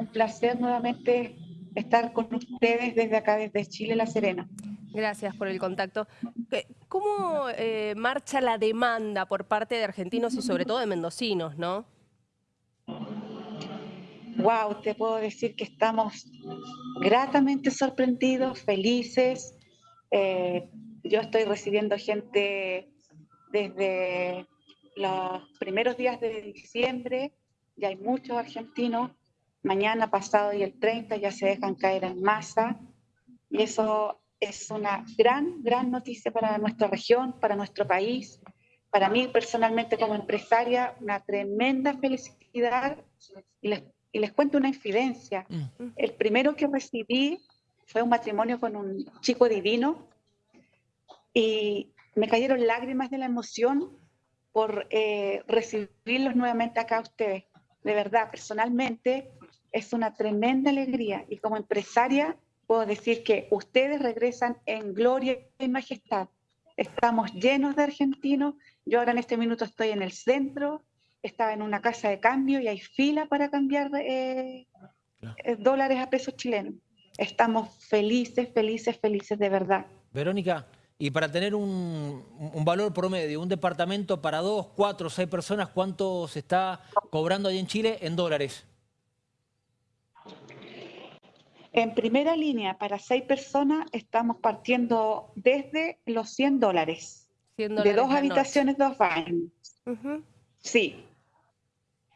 un placer nuevamente estar con ustedes desde acá, desde Chile, La Serena. Gracias por el contacto. ¿Cómo eh, marcha la demanda por parte de argentinos y sobre todo de mendocinos, no? Wow, te puedo decir que estamos gratamente sorprendidos, felices. Eh, yo estoy recibiendo gente desde los primeros días de diciembre, ya hay muchos argentinos, mañana pasado y el 30 ya se dejan caer en masa, y eso es una gran, gran noticia para nuestra región, para nuestro país, para mí personalmente como empresaria, una tremenda felicidad, y les, y les cuento una infidencia. Mm. El primero que recibí fue un matrimonio con un chico divino, y me cayeron lágrimas de la emoción por eh, recibirlos nuevamente acá a ustedes. De verdad, personalmente es una tremenda alegría y como empresaria puedo decir que ustedes regresan en gloria y majestad. Estamos llenos de argentinos. Yo ahora en este minuto estoy en el centro, estaba en una casa de cambio y hay fila para cambiar eh, eh, dólares a pesos chilenos. Estamos felices, felices, felices de verdad. Verónica, y para tener un, valor promedio, un departamento para dos, cuatro, seis personas, ¿cuánto se está cobrando ahí en Chile en dólares? En primera línea, para seis personas, estamos partiendo desde los 100 dólares. de dos habitaciones, dos baños. Sí.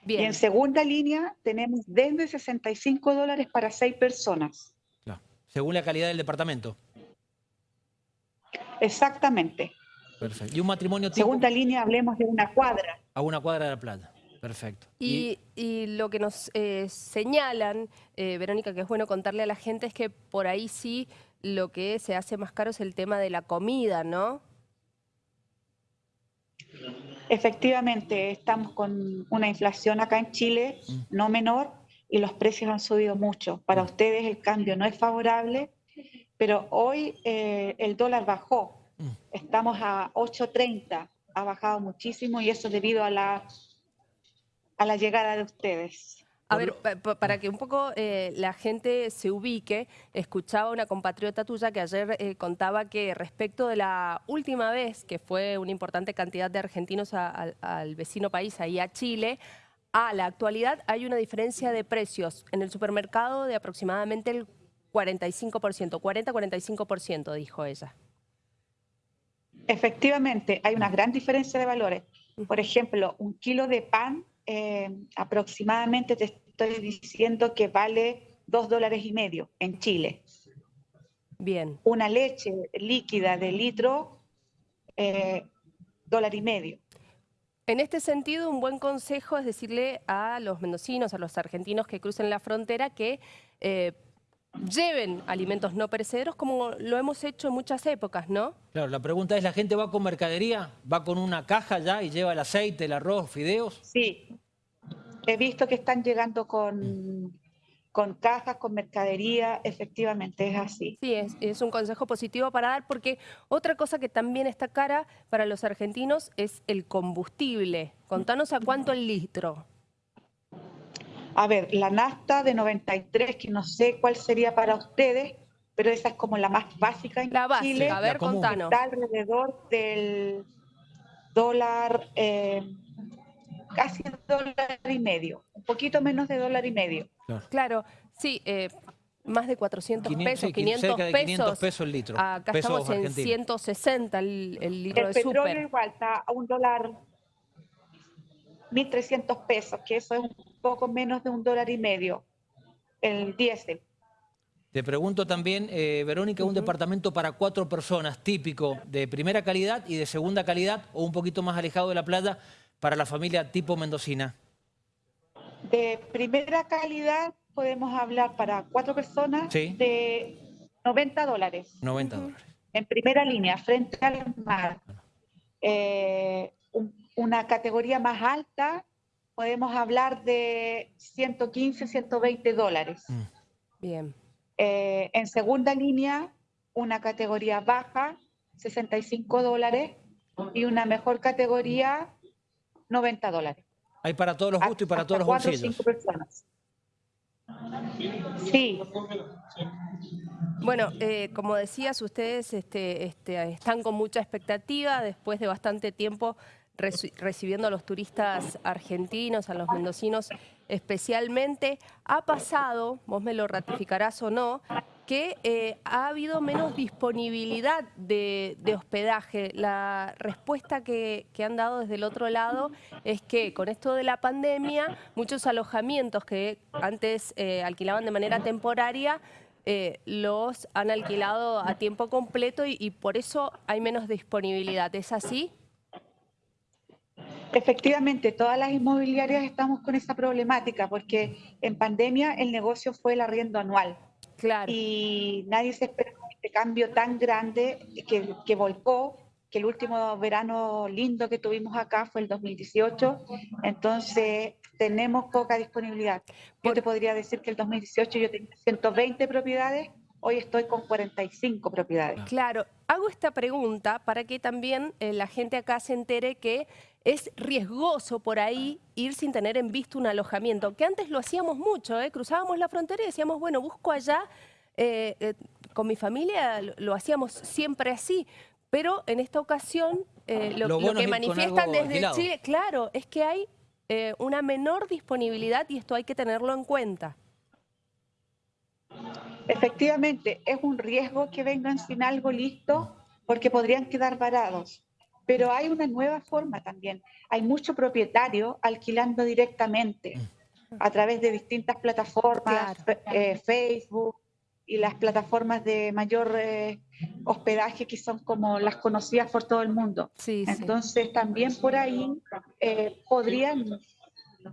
Bien. Y en segunda línea, tenemos desde 65 dólares para seis personas. Según la calidad del departamento. Exactamente. Perfecto. ¿Y un matrimonio tipo? Segunda línea, hablemos de una cuadra. A una cuadra de la plata. Perfecto. Y, lo que nos eh, señalan, eh, Verónica, que es bueno contarle a la gente, es que por ahí sí lo que se hace más caro es el tema de la comida, ¿no? Efectivamente, estamos con una inflación acá en Chile mm. no menor y los precios han subido mucho. Para mm. ustedes el cambio no es favorable pero hoy eh, el dólar bajó, mm. estamos a 8.30, ha bajado muchísimo y eso debido a la, a la llegada de ustedes. A ver, para que un poco eh, la gente se ubique, escuchaba una compatriota tuya que ayer eh, contaba que respecto de la última vez que fue una importante cantidad de argentinos al vecino país, ahí a Chile, a la actualidad hay una diferencia de precios en el supermercado de aproximadamente el 45%, 40-45%, dijo ella. Efectivamente, hay una gran diferencia de valores. Por ejemplo, un kilo de pan eh, aproximadamente te estoy diciendo que vale dos dólares y medio en Chile. Bien. Una leche líquida de litro, eh, dólar y medio. En este sentido, un buen consejo es decirle a los mendocinos, a los argentinos que crucen la frontera que eh, lleven alimentos no perecederos como lo hemos hecho en muchas épocas, ¿no? Claro, la pregunta es, ¿la gente va con mercadería? ¿Va con una caja ya y lleva el aceite, el arroz, fideos? Sí, he visto que están llegando con, con cajas, con mercadería, efectivamente es así. Sí, es, es un consejo positivo para dar porque otra cosa que también está cara para los argentinos es el combustible. Contanos a cuánto el litro. A ver, la nafta de 93, que no sé cuál sería para ustedes, pero esa es como la más básica en la básica, a ver, contanos. Está alrededor del dólar, eh, casi dólar y medio, un poquito menos de dólar y medio. Claro, sí, eh, más de 400 pesos, 500 de 500 pesos, el litro. Acá estamos en 160 el, litro de súper. El petróleo igual está a un dólar 1.300 pesos, que eso es un poco menos de un dólar y medio, el diésel. Te pregunto también, eh, Verónica, un departamento para cuatro personas, típico, de primera calidad y de segunda calidad, o un poquito más alejado de la playa, para la familia tipo mendocina. De primera calidad podemos hablar para cuatro personas de 90 dólares. 90 dólares. En primera línea, frente al mar. Eh, una categoría más alta, podemos hablar de 115, 120 dólares. Mm. Bien. Eh, en segunda línea, una categoría baja, 65 dólares, y una mejor categoría, 90 dólares. Hay para todos los gustos y para todos los bolsillos. personas. Sí, Bueno, eh, como decías, ustedes este, este, están con mucha expectativa después de bastante tiempo reci- recibiendo a los turistas argentinos, a los mendocinos especialmente. Ha pasado, vos me lo ratificarás o no, que eh, ha habido menos disponibilidad de, de hospedaje. La respuesta que, han dado desde el otro lado es que con esto de la pandemia, muchos alojamientos que antes eh, alquilaban de manera temporaria, eh, los han alquilado a tiempo completo y, y por eso hay menos disponibilidad. ¿Es así? efectivamente, todas las inmobiliarias estamos con esa problemática porque en pandemia el negocio fue el arriendo anual. Claro. y nadie se esperaba este cambio tan grande que, que volcó, que el último verano lindo que tuvimos acá fue el 2018, entonces tenemos poca disponibilidad. Yo te podría decir que el 2018 yo tenía 120 propiedades, hoy estoy con 45 propiedades. Claro, hago esta pregunta para que también eh, la gente acá se entere que es riesgoso por ahí ir sin tener en vista un alojamiento, que antes lo hacíamos mucho, ¿eh? cruzábamos la frontera y decíamos, bueno, busco allá, eh, eh, con mi familia lo, lo hacíamos siempre así, pero en esta ocasión eh, lo, Lo lo bueno que manifiestan desde alquilado. Chile, claro, es que hay eh, una menor disponibilidad y esto hay que tenerlo en cuenta. Efectivamente, es un riesgo que vengan sin algo listo porque podrían quedar varados. Pero hay una nueva forma también. Hay mucho propietario alquilando directamente a través de distintas plataformas, Claro. eh, Facebook y las plataformas de mayor eh, hospedaje que son como las conocidas por todo el mundo. Sí, sí. Entonces también por ahí eh, podrían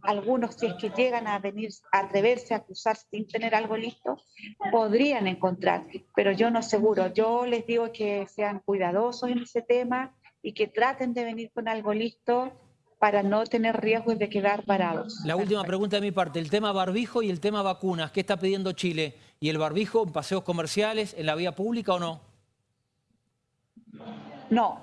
algunos, si es que llegan a venir a atreverse a cruzar sin tener algo listo, podrían encontrar, pero yo no aseguro. Yo les digo que sean cuidadosos en ese tema y que traten de venir con algo listo para no tener riesgos de quedar parados. La última pregunta de mi parte, el tema barbijo y el tema vacunas. ¿Qué está pidiendo Chile? ¿Y el barbijo en paseos comerciales, en la vía pública o no? No,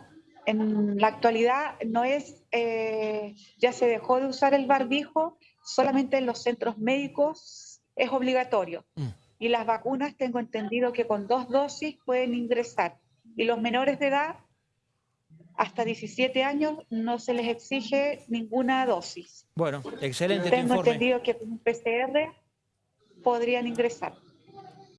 en la actualidad no es, eh, ya se dejó de usar el barbijo, solamente en los centros médicos es obligatorio. Mm. Y las vacunas tengo entendido que con dos dosis pueden ingresar. Y los menores de edad, hasta 17 años, no se les exige ninguna dosis. Bueno, excelente tu Tengo informe. entendido que con un PCR podrían ingresar.